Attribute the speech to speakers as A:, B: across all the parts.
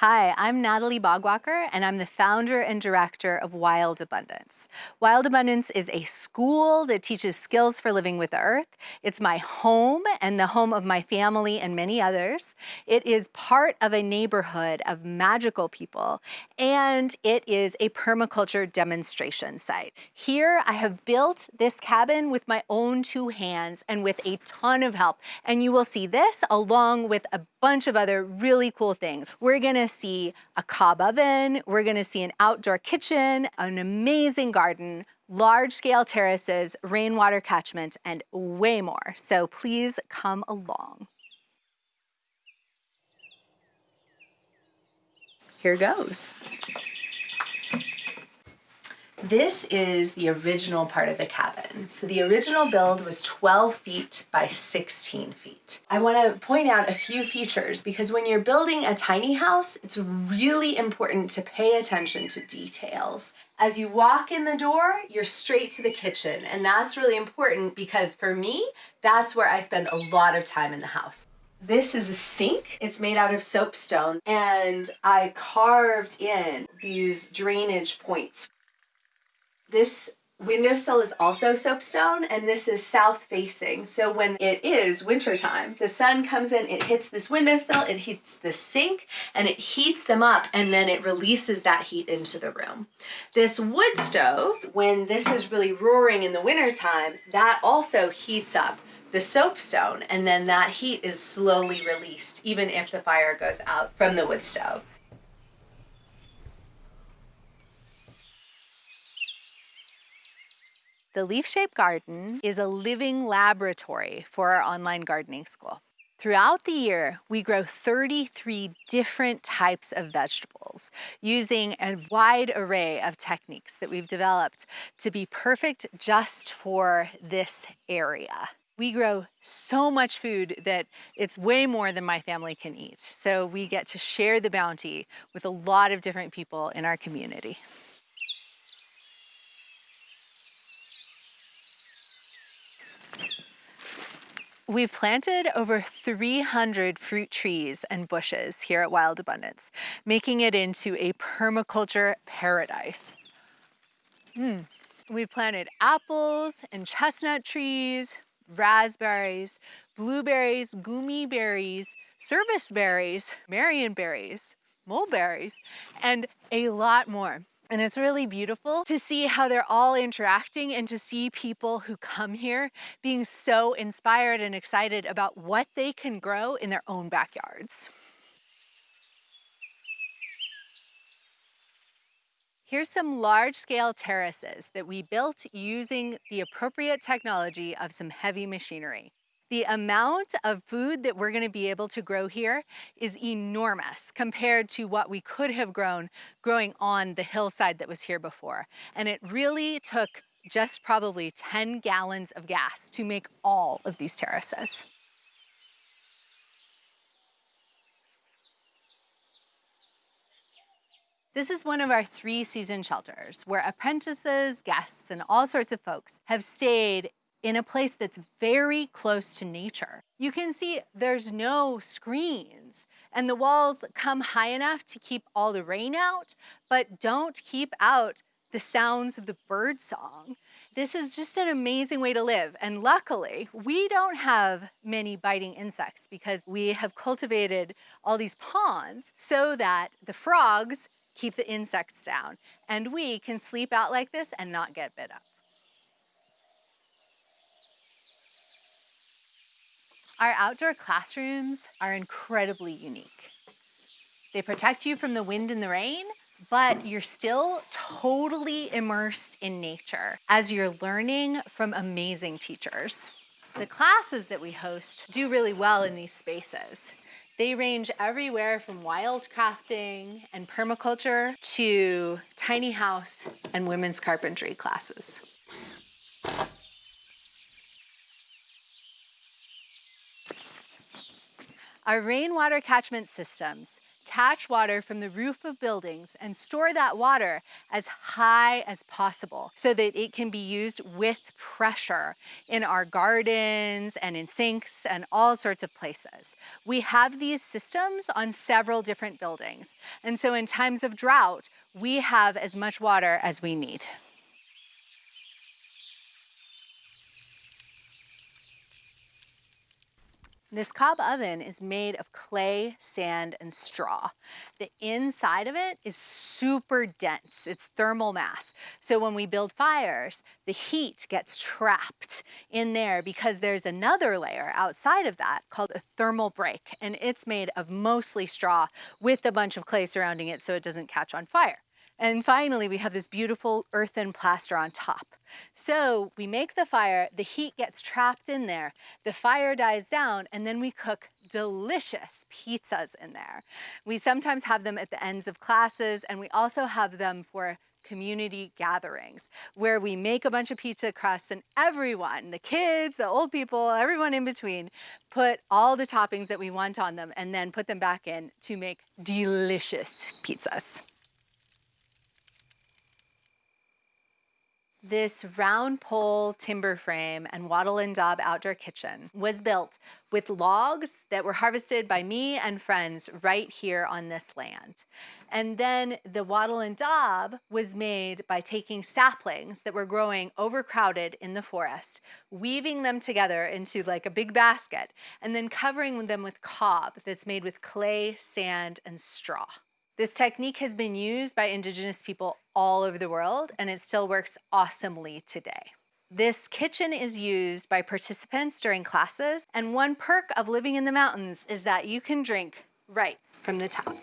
A: Hi, I'm Natalie Bogwalker, and I'm the founder and director of Wild Abundance. Wild Abundance is a school that teaches skills for living with the earth. It's my home and the home of my family and many others. It is part of a neighborhood of magical people, and it is a permaculture demonstration site. Here, I have built this cabin with my own two hands and with a ton of help, and you will see this along with a bunch of other really cool things. We're gonna see a cob oven, we're gonna see an outdoor kitchen, an amazing garden, large scale terraces, rainwater catchment, and way more. So please come along. Here goes. This is the original part of the cabin. So the original build was 12 feet by 16 feet. I wanna point out a few features because when you're building a tiny house, it's really important to pay attention to details. As you walk in the door, you're straight to the kitchen. And that's really important because for me, that's where I spend a lot of time in the house. This is a sink. It's made out of soapstone and I carved in these drainage points this windowsill is also soapstone and this is south facing. So when it is wintertime, the sun comes in, it hits this windowsill, it heats the sink and it heats them up and then it releases that heat into the room. This wood stove, when this is really roaring in the wintertime, that also heats up the soapstone and then that heat is slowly released even if the fire goes out from the wood stove. The Leaf Shaped Garden is a living laboratory for our online gardening school. Throughout the year, we grow 33 different types of vegetables using a wide array of techniques that we've developed to be perfect just for this area. We grow so much food that it's way more than my family can eat. So we get to share the bounty with a lot of different people in our community. We've planted over 300 fruit trees and bushes here at Wild Abundance, making it into a permaculture paradise. Mm. We've planted apples and chestnut trees, raspberries, blueberries, goumi berries, service berries, marionberries, mulberries, and a lot more. And it's really beautiful to see how they're all interacting and to see people who come here being so inspired and excited about what they can grow in their own backyards. Here's some large scale terraces that we built using the appropriate technology of some heavy machinery. The amount of food that we're gonna be able to grow here is enormous compared to what we could have grown growing on the hillside that was here before. And it really took just probably 10 gallons of gas to make all of these terraces. This is one of our three season shelters where apprentices, guests, and all sorts of folks have stayed in a place that's very close to nature. You can see there's no screens and the walls come high enough to keep all the rain out, but don't keep out the sounds of the bird song. This is just an amazing way to live. And luckily, we don't have many biting insects because we have cultivated all these ponds so that the frogs keep the insects down and we can sleep out like this and not get bit up. Our outdoor classrooms are incredibly unique. They protect you from the wind and the rain, but you're still totally immersed in nature as you're learning from amazing teachers. The classes that we host do really well in these spaces. They range everywhere from wildcrafting and permaculture to tiny house and women's carpentry classes. Our rainwater catchment systems catch water from the roof of buildings and store that water as high as possible so that it can be used with pressure in our gardens and in sinks and all sorts of places. We have these systems on several different buildings. And so in times of drought, we have as much water as we need. This cob oven is made of clay, sand, and straw. The inside of it is super dense. It's thermal mass. So when we build fires, the heat gets trapped in there because there's another layer outside of that called a thermal break, and it's made of mostly straw with a bunch of clay surrounding it so it doesn't catch on fire. And finally, we have this beautiful earthen plaster on top. So we make the fire, the heat gets trapped in there, the fire dies down, and then we cook delicious pizzas in there. We sometimes have them at the ends of classes, and we also have them for community gatherings where we make a bunch of pizza crusts and everyone, the kids, the old people, everyone in between, put all the toppings that we want on them and then put them back in to make delicious pizzas. This round pole timber frame and wattle and daub outdoor kitchen was built with logs that were harvested by me and friends right here on this land. And then the wattle and daub was made by taking saplings that were growing overcrowded in the forest, weaving them together into like a big basket, and then covering them with cob that's made with clay, sand, and straw. This technique has been used by indigenous people all over the world and it still works awesomely today. This kitchen is used by participants during classes and one perk of living in the mountains is that you can drink right from the tap.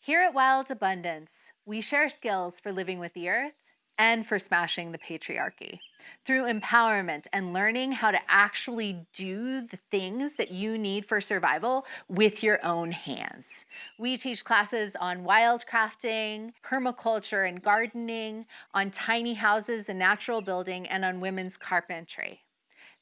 A: Here at Wild Abundance, we share skills for living with the earth and for smashing the patriarchy through empowerment and learning how to actually do the things that you need for survival with your own hands. We teach classes on wildcrafting, permaculture and gardening, on tiny houses and natural building, and on women's carpentry.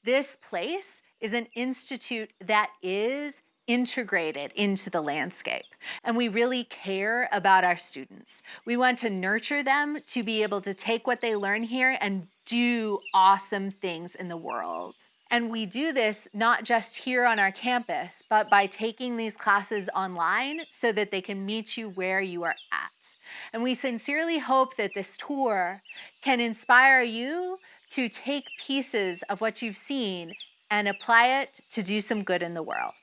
A: This place is an institute that is integrated into the landscape. And we really care about our students. We want to nurture them to be able to take what they learn here and do awesome things in the world. And we do this not just here on our campus, but by taking these classes online so that they can meet you where you are at. And we sincerely hope that this tour can inspire you to take pieces of what you've seen and apply it to do some good in the world.